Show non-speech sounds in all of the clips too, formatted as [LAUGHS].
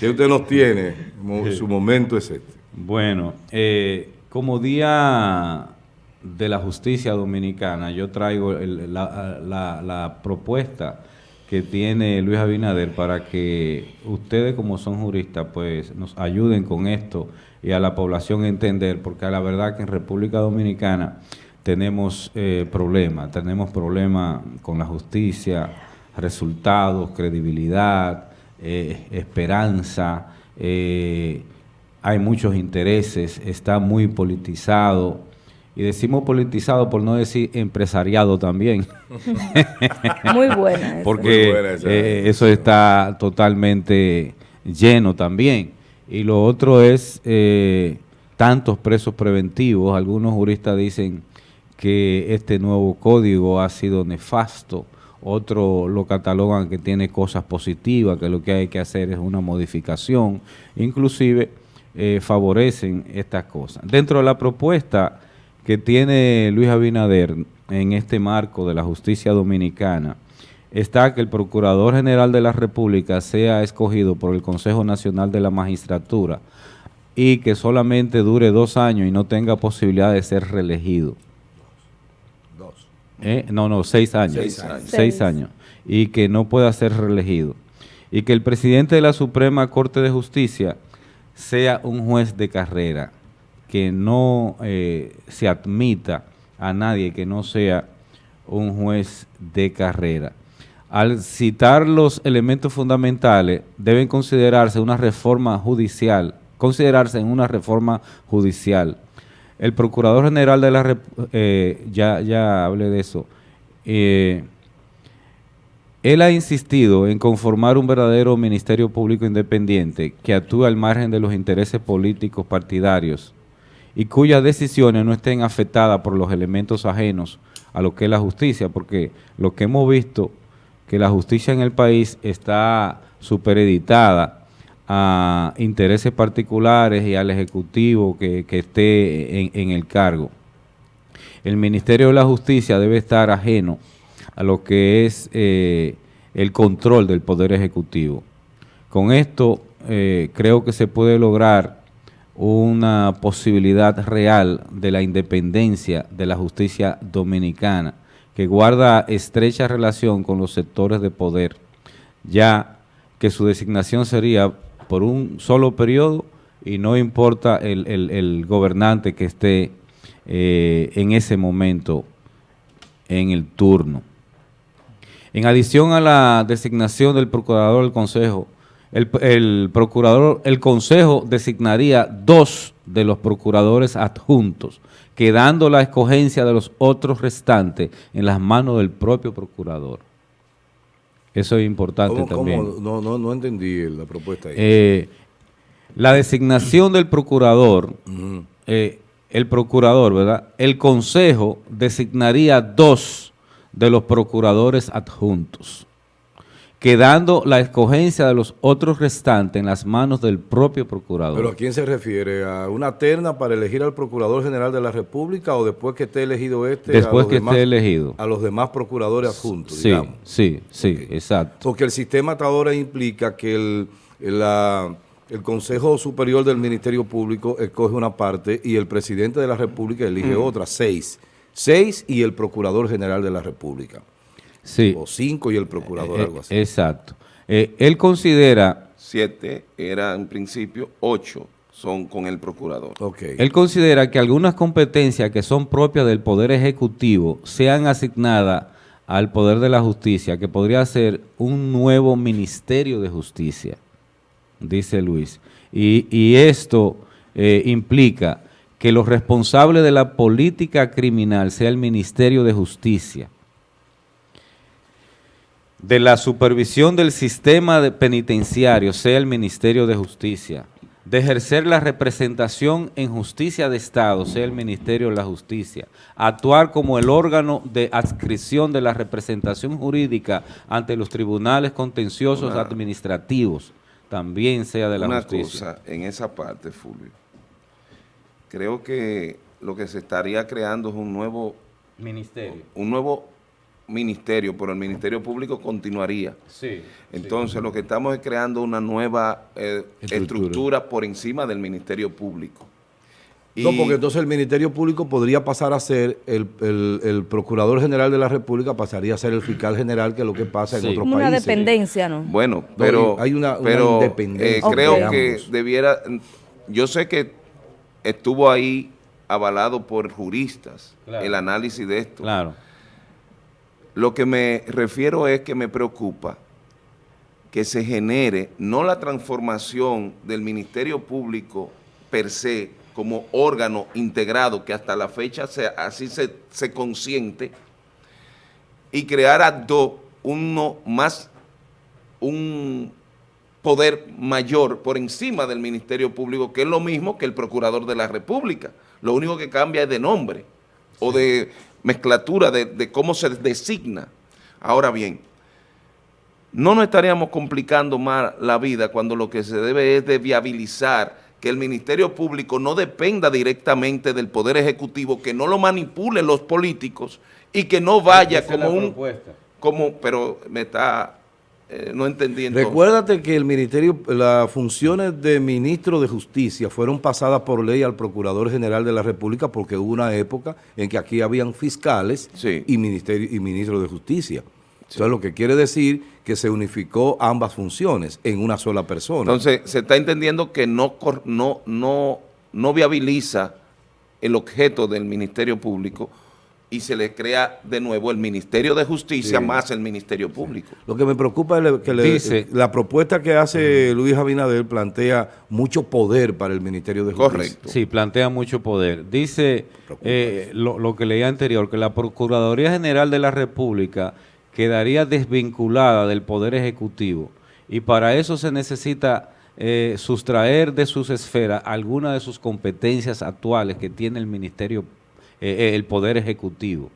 que usted nos tiene, su momento es este. Bueno, eh, como Día de la Justicia Dominicana, yo traigo la, propuesta que tiene Luis Abinader para que ustedes como son juristas pues nos ayuden con esto y a la población entender, porque la verdad que en República Dominicana tenemos eh, problemas, tenemos problemas con la justicia, resultados, credibilidad, eh, esperanza, eh, hay muchos intereses, está muy politizado. Y decimos politizado por no decir empresariado también. [LAUGHS] muy buena. Porque eh, eso está totalmente lleno también. Y lo otro es tantos presos preventivos. Algunos juristas dicen que este nuevo código ha sido nefasto otros lo catalogan que tiene cosas positivas, que lo que hay que hacer es una modificación, inclusive eh, favorecen estas cosas. Dentro de la propuesta que tiene Luis Abinader en este marco de la justicia dominicana, está que el Procurador General de la República sea escogido por el Consejo Nacional de la Magistratura y que solamente dure dos años y no tenga posibilidad de ser reelegido. ¿Eh? no, no, seis años. Seis años. Y que no pueda ser reelegido. Y que el presidente de la Suprema Corte de Justicia sea un juez de carrera, que no eh, se admita a nadie que no sea un juez de carrera. Al citar los elementos fundamentales, deben considerarse una reforma judicial, considerarse en una reforma judicial el Procurador General de la eh, ya, ya hablé de eso, eh, él ha insistido en conformar un verdadero Ministerio Público Independiente que actúe al margen de los intereses políticos partidarios y cuyas decisiones no estén afectadas por los elementos ajenos a lo que es la justicia, porque lo que hemos visto, que la justicia en el país está supereditada a intereses particulares y al Ejecutivo que, esté en, el cargo. El Ministerio de la Justicia debe estar ajeno a lo que es eh, el control del Poder Ejecutivo. Con esto eh, creo que se puede lograr una posibilidad real de la independencia de la justicia dominicana, que guarda estrecha relación con los sectores de poder, ya que su designación sería por un solo periodo y no importa el, gobernante que esté eh, en ese momento en el turno. En adición a la designación del procurador del consejo, el, el, procurador, el consejo designaría dos de los procuradores adjuntos, quedando la escogencia de los otros restantes en las manos del propio procurador. Eso es importante también. No, no, no entendí la propuesta. Ahí. Eh, la designación del procurador, eh, el procurador, ¿verdad? El consejo designaría dos de los procuradores adjuntos quedando la escogencia de los otros restantes en las manos del propio procurador. ¿Pero a quién se refiere? ¿A una terna para elegir al Procurador General de la República o después que esté elegido este? Después que esté elegido. A los demás procuradores adjuntos, sí, Sí, sí, exacto. Porque el sistema hasta ahora implica que el, el Consejo Superior del Ministerio Público escoge una parte y el Presidente de la República elige otra, seis. Seis y el Procurador General de la República o cinco y el procurador, eh, algo así. Exacto. Eh, él considera... Siete era en principio, ocho son con el procurador. Okay. Él considera que algunas competencias que son propias del Poder Ejecutivo sean asignadas al Poder de la Justicia, que podría ser un nuevo Ministerio de Justicia, dice Luis. Y, esto eh, implica que los responsables de la política criminal sea el Ministerio de Justicia, de la supervisión del sistema penitenciario, sea el Ministerio de Justicia, de ejercer la representación en justicia de Estado, sea el Ministerio de la Justicia, actuar como el órgano de adscripción de la representación jurídica ante los tribunales contenciosos administrativos, también sea de la justicia. Una cosa en esa parte, Fulvio, creo que lo que se estaría creando es un nuevo ministerio, un nuevo ministerio, pero el Ministerio Público continuaría. Sí. Entonces, lo que estamos es creando una nueva eh, Estructura. estructura. por encima del Ministerio Público. No, porque entonces el Ministerio Público podría pasar a ser, el, el- el Procurador General de la República pasaría a ser el Fiscal General, que es lo que pasa Sí. en otros Como una países. dependencia, ¿no? Bueno, pero, hay una- una pero, independencia eh, creo que debiera, yo sé que estuvo ahí avalado por juristas Claro. el análisis de esto. Claro. Lo que me refiero es que me preocupa que se genere no la transformación del Ministerio Público per se como órgano integrado que hasta la fecha se- así se, se consiente y crear a dos uno más un poder mayor por encima del Ministerio Público, que es lo mismo que el Procurador de la República. Lo único que cambia es de nombre o de mezclatura de, de cómo se designa. Ahora bien, no nos estaríamos complicando más la vida cuando lo que se debe es de viabilizar que el Ministerio Público no dependa directamente del Poder Ejecutivo, que no lo manipulen los políticos y que no vaya como un... propuesta. Como, pero me está eh, no entendiendo. Recuérdate que el ministerio, las funciones de ministro de justicia fueron pasadas por ley al Procurador General de la República porque hubo una época en que aquí habían fiscales Sí. y ministerio y ministro de justicia. Entonces lo que quiere decir que se unificó ambas funciones en una sola persona. Entonces, se está entendiendo que no, no, no, no viabiliza el objeto del Ministerio Público y se le crea de nuevo el Ministerio de Justicia Sí. más el Ministerio Público. Lo que me preocupa es que le- Dice- la propuesta que hace Luis Abinader plantea mucho poder para el Ministerio de Justicia. Correcto. Sí, plantea mucho poder. Dice eh, lo, lo que leía anterior, que la Procuraduría General de la República quedaría desvinculada del Poder Ejecutivo y para eso se necesita eh, sustraer de sus esferas algunas de sus competencias actuales que tiene el Ministerio, eh, eh, el Poder Ejecutivo.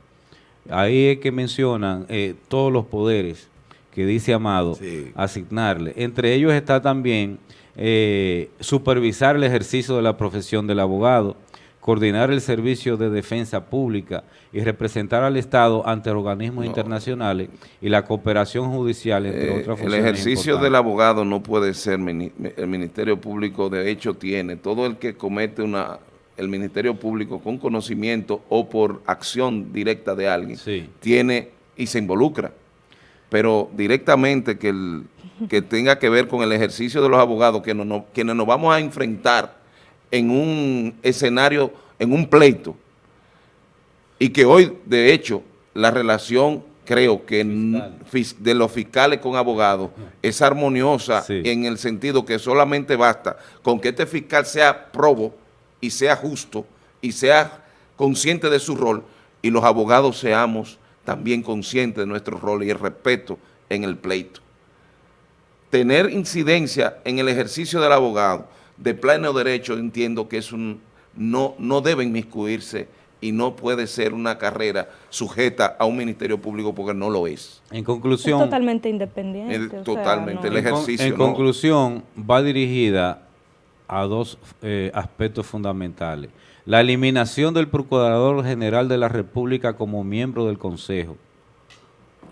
Ahí es que mencionan eh, todos los poderes que dice Amado Sí. asignarle. Entre ellos está también eh, supervisar el ejercicio de la profesión del abogado, coordinar el servicio de defensa pública y representar al Estado ante organismos internacionales y la cooperación judicial, entre Eh, otras el funciones ejercicio importantes. del abogado no puede ser, el Ministerio Público de hecho tiene, todo el que comete una, el Ministerio Público con conocimiento o por acción directa de alguien, Sí. tiene y se involucra, pero directamente que, el, que tenga que ver con el ejercicio de los abogados, que no, no- quienes nos vamos a enfrentar en un escenario, en un pleito, y que hoy, de hecho, la relación, creo que de los fiscales con abogados es armoniosa Sí. en el sentido que solamente basta con que este fiscal sea probo y sea justo y sea consciente de su rol y los abogados seamos también conscientes de nuestro rol y el respeto en el pleito. Tener incidencia en el ejercicio del abogado de pleno derecho entiendo que es un no, no debe inmiscuirse y no puede ser una carrera sujeta a un ministerio público porque no lo es. En Es conclusión, totalmente independiente. Es o sea, totalmente, no- el En con- ejercicio, En ¿no? conclusión, va dirigida a dos eh, aspectos fundamentales. La eliminación del Procurador General de la República como miembro del Consejo.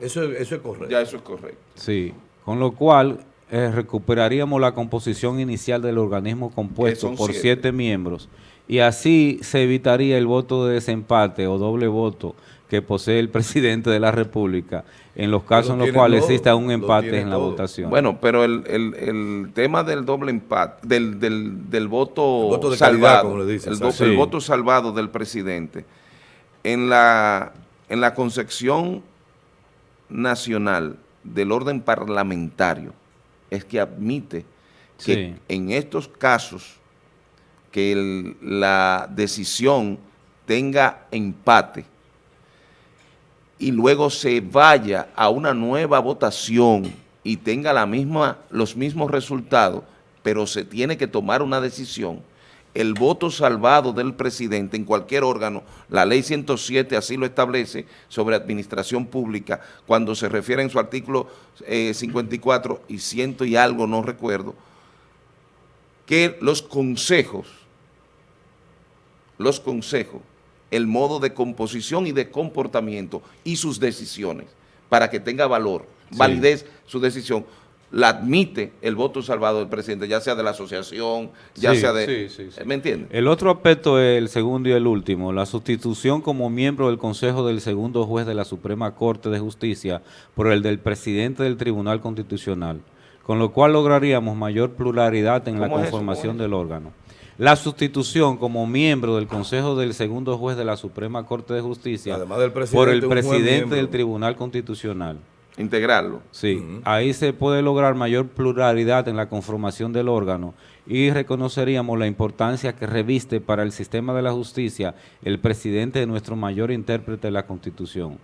Eso, es- eso es correcto. Ya eso es correcto. Sí, con lo cual eh, recuperaríamos la composición inicial del organismo compuesto por siete. siete miembros y así se evitaría el voto de desempate o doble voto que posee el [LAUGHS] presidente de la República en los casos en los cuales todo, exista un empate en la todo. votación. Bueno, pero el, el- el tema del doble empate, del, del, del voto, El voto de calidad, salvado, como le dicen, el, Sí. voto salvado del presidente, en la, en la concepción nacional del orden parlamentario, es que admite que Sí. en estos casos que la decisión tenga empate y luego se vaya a una nueva votación y tenga la misma, los mismos resultados, pero se tiene que tomar una decisión, el voto salvado del presidente en cualquier órgano, la ley 107 así lo establece sobre administración pública, cuando se refiere en su artículo eh, 54 y ciento y algo, no recuerdo, que los consejos, los consejos el modo de composición y de comportamiento y sus decisiones para que tenga valor, validez su decisión, la admite el voto salvado del presidente, ya sea de la asociación, ya Sí, sea de... sí, sí, sí. ¿Me entiendes? El otro aspecto es el segundo y el último, la sustitución como miembro del Consejo del segundo juez de la Suprema Corte de Justicia por el del presidente del Tribunal Constitucional, con lo cual lograríamos mayor pluralidad en la conformación ¿Cómo es del órgano. La sustitución como miembro del Consejo del segundo juez de la Suprema Corte de Justicia Además del presidente, por el presidente del Tribunal Constitucional. Integrarlo. Sí, ahí se puede lograr mayor pluralidad en la conformación del órgano y reconoceríamos la importancia que reviste para el sistema de la justicia el presidente de nuestro mayor intérprete de la Constitución.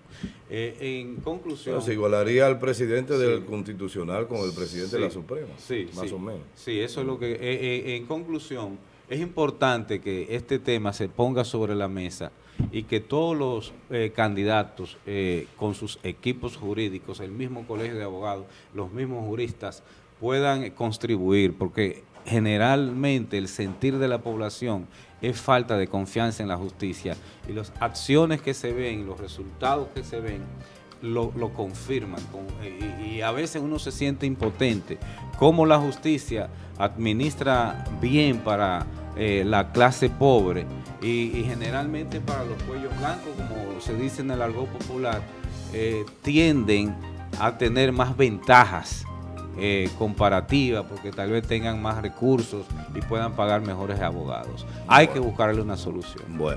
Eh, en conclusión... Se igualaría al presidente del Constitucional con el presidente de la Suprema, sí, más sí. o menos. Sí, eso es lo que... eh, eh, en conclusión, es importante que este tema se ponga sobre la mesa y que todos los eh, candidatos eh, con sus equipos jurídicos, el mismo colegio de abogados, los mismos juristas, puedan eh, contribuir, porque generalmente el sentir de la población es falta de confianza en la justicia y las acciones que se ven, los resultados que se ven, lo, lo confirman con- y, a veces uno se siente impotente. Cómo la justicia administra bien para eh, la clase pobre y, y generalmente para los cuellos blancos, como se dice en el argot popular, eh, tienden a tener más ventajas eh, comparativas porque tal vez tengan más recursos y puedan pagar mejores abogados. Hay que buscarle una solución. Bueno.